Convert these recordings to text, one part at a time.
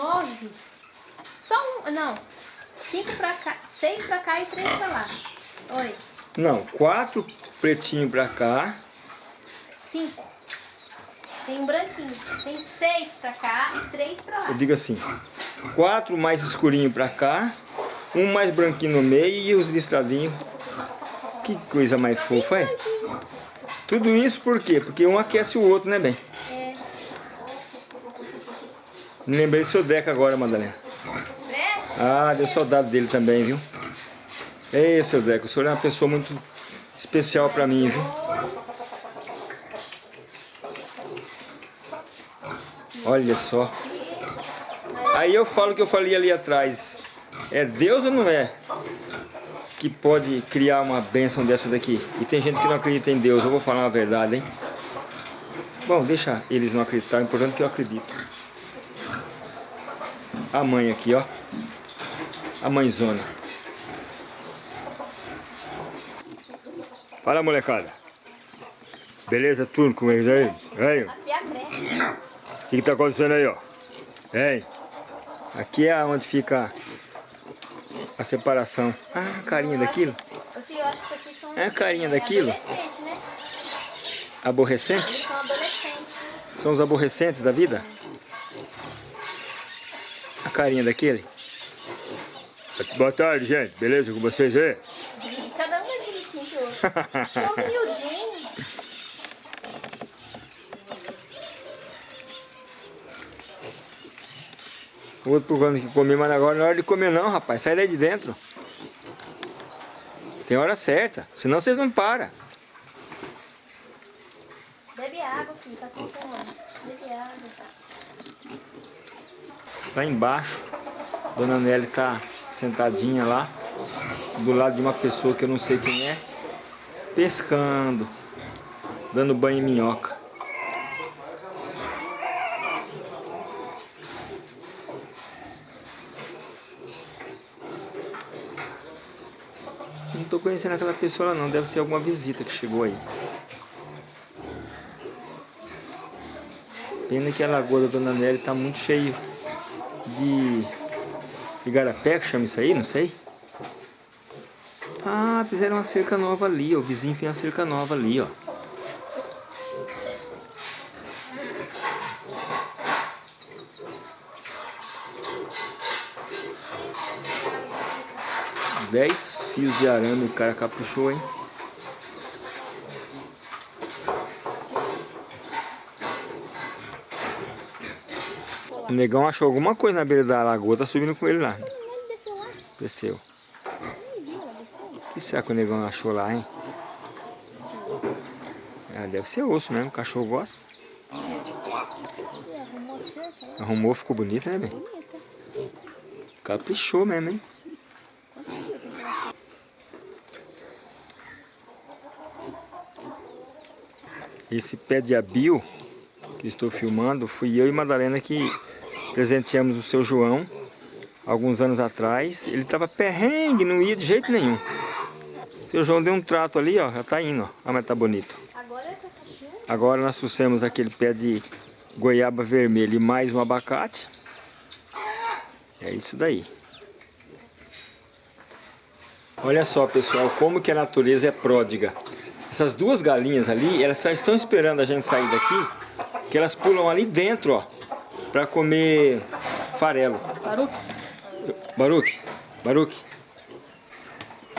Nove. Só um, não. Cinco pra cá, seis pra cá e três pra lá. Oi. Não, quatro pretinhos pra cá. Cinco. Tem um branquinho. Tem seis pra cá e três pra lá. Eu digo assim, quatro mais escurinho pra cá, um mais branquinho no meio e os listradinhos. Que coisa mais fofa, é? Tudo isso por quê? Porque um aquece o outro, né, bem? É. Me lembrei do seu Deca agora, Madalena. Ah, deu saudade dele também, viu? Ei, seu Deca, o senhor é uma pessoa muito especial pra mim, viu? Olha só. Aí eu falo o que eu falei ali atrás. É Deus ou não é? Que pode criar uma bênção dessa daqui. E tem gente que não acredita em Deus. Eu vou falar uma verdade, hein? Bom, deixa eles não acreditar. O importante que eu acredito. A mãe aqui, ó. A mãezona. Fala, molecada. Beleza tudo com eles aí? Aí. Aqui é. O que, que tá acontecendo aí, ó? Hein? Aqui é onde fica a separação. Ah, a carinha daquilo. É a carinha daquilo? Adolescentes, né? Aborrecente? São os aborrecentes da vida? A carinha daquele? Boa tarde, gente. Beleza com vocês aí? Cada um é bonitinho que o outro. São os miudinhos. O outro procurando que comer, mas agora não é hora de comer não, rapaz. Sai daí de dentro. Tem hora certa, senão vocês não param. Lá embaixo, Dona Nelly tá sentadinha lá, do lado de uma pessoa que eu não sei quem é, pescando, dando banho em minhoca. Não tô conhecendo aquela pessoa não, deve ser alguma visita que chegou aí. Pena que a lagoa da Dona Nelly tá muito cheio de igarapé, que chama isso aí, não sei. Ah, fizeram uma cerca nova ali, ó. O vizinho fez uma cerca nova ali, ó. Dez fios de arame, o cara caprichou, hein? O negão achou alguma coisa na beira da lagoa, tá subindo com ele lá. Desceu lá. Desceu. O que será que o negão achou lá, hein? Ah, deve ser osso mesmo, o cachorro gosta. Arrumou ficou bonito, né, bem? Bonita. Caprichou mesmo, hein? Esse pé de abil que estou filmando, fui eu e Madalena que presenteamos o seu João alguns anos atrás. Ele estava perrengue, não ia de jeito nenhum. Seu João deu um trato ali, ó, já tá indo, ó. Olha mas tá bonito. Agora é. Agora nós trouxemos aquele pé de goiaba vermelho e mais um abacate. É isso daí. Olha só, pessoal, como que a natureza é pródiga. Essas duas galinhas ali, elas só estão esperando a gente sair daqui, que elas pulam ali dentro, ó, para comer farelo. Parou? Baruque, Baruque,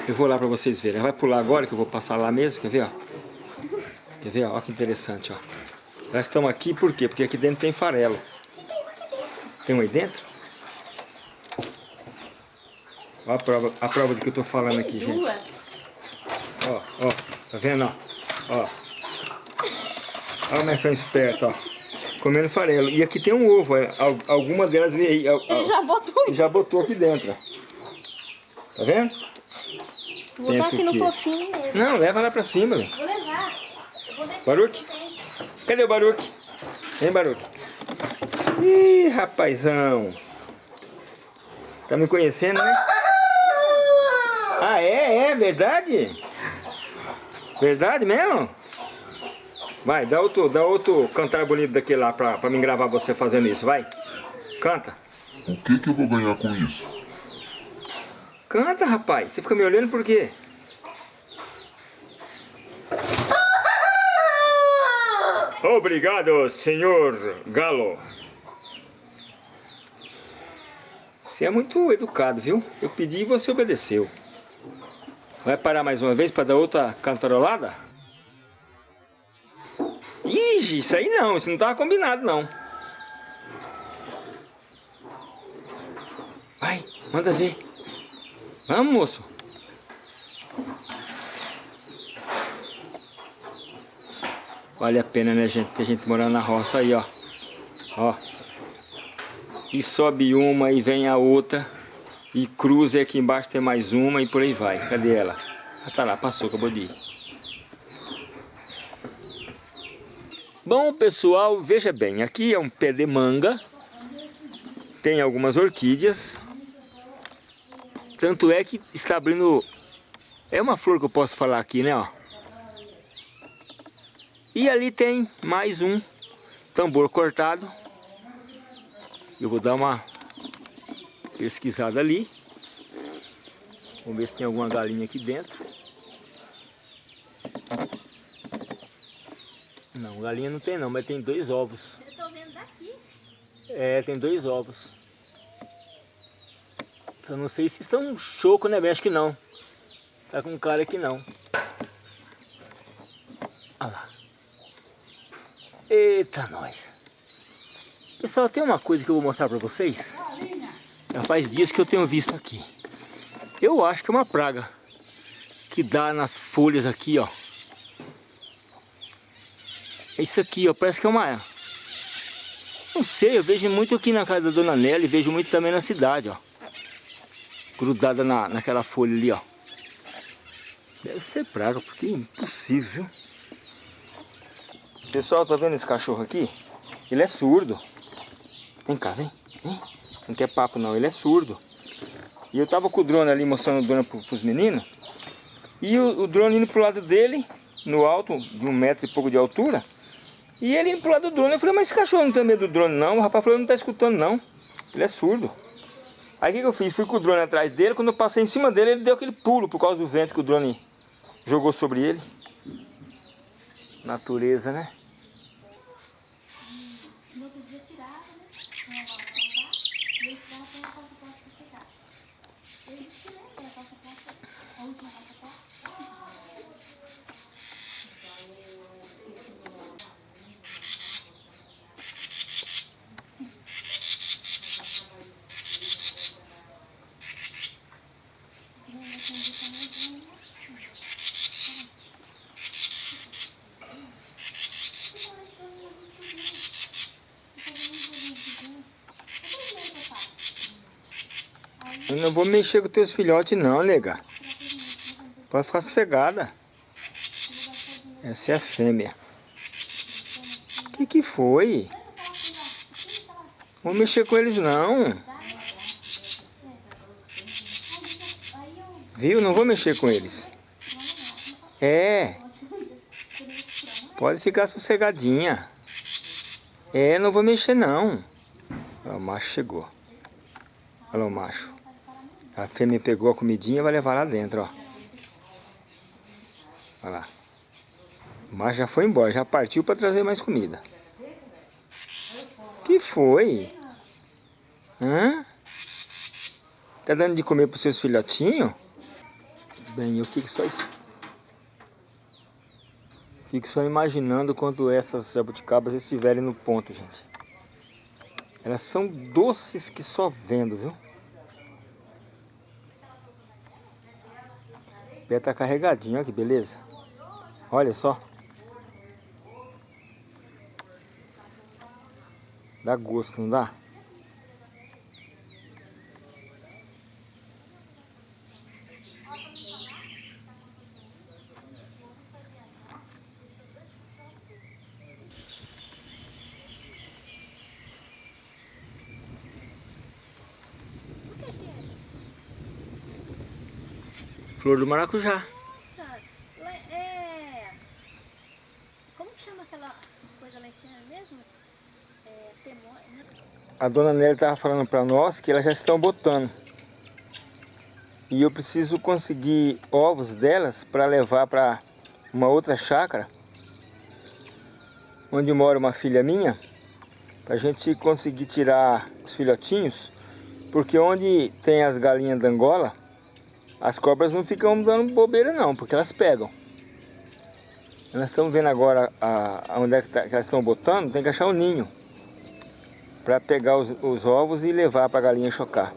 eu vou lá para vocês verem. Ela vai pular agora, que eu vou passar lá mesmo, quer ver, ó? Quer ver, ó? Olha que interessante, ó. Elas estão aqui por quê? Porque aqui dentro tem farelo. Tem um aí dentro? Olha a prova, a prova do que eu tô falando aqui, Tem gente. duas. Ó, ó, tá vendo, ó? Ó. Olha como elas são espertas, ó. Comendo farelo. E aqui tem um ovo, ó. Al- alguma delas veio aí. Ele já botou. E já botou aqui dentro. Tá vendo? Vou botar aqui no fofinho mesmo. Não, leva lá pra cima. Vou levar. Vou. Baruque? Cadê o Baruque? Vem, Baruque. Ih, rapazão. Tá me conhecendo, né? Ah, é? É verdade? Verdade mesmo? Vai, dá outro, dá outro cantar bonito daquele lá pra, pra me gravar você fazendo isso, vai. Canta. O que que eu vou ganhar com isso? Canta, rapaz. Você fica me olhando por quê? Obrigado, senhor Galo. Você é muito educado, viu? Eu pedi e você obedeceu. Vai parar mais uma vez para dar outra cantarolada? Isso aí não, isso não estava combinado não. Vai, manda ver. Vamos, moço. Vale a pena, né, gente? Ter gente morando na roça aí, ó. Ó. E sobe uma e vem a outra. E cruza e aqui embaixo tem mais uma e por aí vai. Cadê ela? Ah, tá lá, passou, acabou de ir. Bom, pessoal, veja bem. Aqui é um pé de manga. Tem algumas orquídeas. Tanto é que está abrindo... É uma flor que eu posso falar aqui, né, ó. E ali tem mais um tambor cortado. Eu vou dar uma pesquisada ali. Vamos ver se tem alguma galinha aqui dentro. Galinha não tem não, mas tem dois ovos. Eu tô vendo daqui. É, tem dois ovos. Só não sei se estão choco, né? Acho que não. Tá com cara que não. Olha lá. Eita, nós. Pessoal, tem uma coisa que eu vou mostrar pra vocês. Já faz dias que eu tenho visto aqui. Eu acho que é uma praga. Que dá nas folhas aqui, ó. É isso aqui, ó. Parece que é uma... Não sei, eu vejo muito aqui na casa da Dona Nelly. Vejo muito também na cidade, ó. Grudada na, naquela folha ali, ó. Deve ser praga, porque é impossível. Pessoal, tá vendo esse cachorro aqui? Ele é surdo. Vem cá, vem. vem. Não quer papo não, ele é surdo. E eu tava com o drone ali mostrando o drone pro, pros meninos. E o, o, drone indo pro lado dele, no alto, de um metro e pouco de altura. E ele pro lado do drone. Eu falei, mas esse cachorro não tem medo do drone não? O rapaz falou, não tá escutando não. Ele é surdo. Aí o que, que eu fiz? Fui com o drone atrás dele. Quando eu passei em cima dele, ele deu aquele pulo por causa do vento que o drone jogou sobre ele. Natureza, né? No outro dia tirava, né? Não ia lavar, e aí tirava tem a calça posta pra pegar. Eu disse que né? Que a calça posta, a última calça posta. Eu não vou mexer com teus filhotes não, nega. Pode ficar sossegada. Essa é a fêmea. O que que foi? Vou mexer com eles não. Viu? Não vou mexer com eles. É. Pode ficar sossegadinha. É, não vou mexer não. Ó, o macho chegou. Olha o macho. A fêmea pegou a comidinha e vai levar lá dentro, ó. Olha lá. Macho já foi embora, já partiu para trazer mais comida. Que foi? Hã? Tá dando de comer para seus filhotinhos? Bem, eu fico só... Fico só imaginando quando essas jabuticabas estiverem no ponto, gente. Elas são doces que só vendo, viu? Pé tá carregadinho, olha que beleza. Olha só. Dá gosto, não dá? Flor do maracujá. É, é... Como chama aquela coisa lá em cima mesmo? É... Temor. Né? A dona Nélia estava falando para nós que elas já estão botando. E eu preciso conseguir ovos delas para levar para uma outra chácara, onde mora uma filha minha, para a gente conseguir tirar os filhotinhos, porque onde tem as galinhas da Angola, as cobras não ficam dando bobeira não, porque elas pegam. Nós estamos vendo agora a, a onde é que, tá, que, elas estão botando, tem que achar o um ninho. Para pegar os, os ovos e levar para a galinha chocar.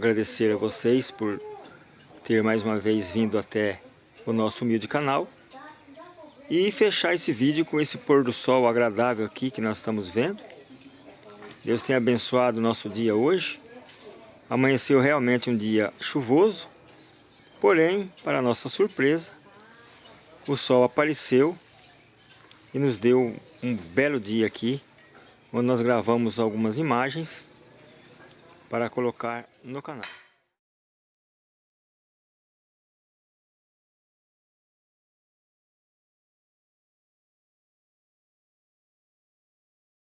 Agradecer a vocês por ter mais uma vez vindo até o nosso humilde canal e fechar esse vídeo com esse pôr do sol agradável aqui que nós estamos vendo. Deus tenha abençoado o nosso dia hoje. Amanheceu realmente um dia chuvoso, porém, para nossa surpresa, o sol apareceu e nos deu um belo dia aqui, onde nós gravamos algumas imagens para colocar no canal.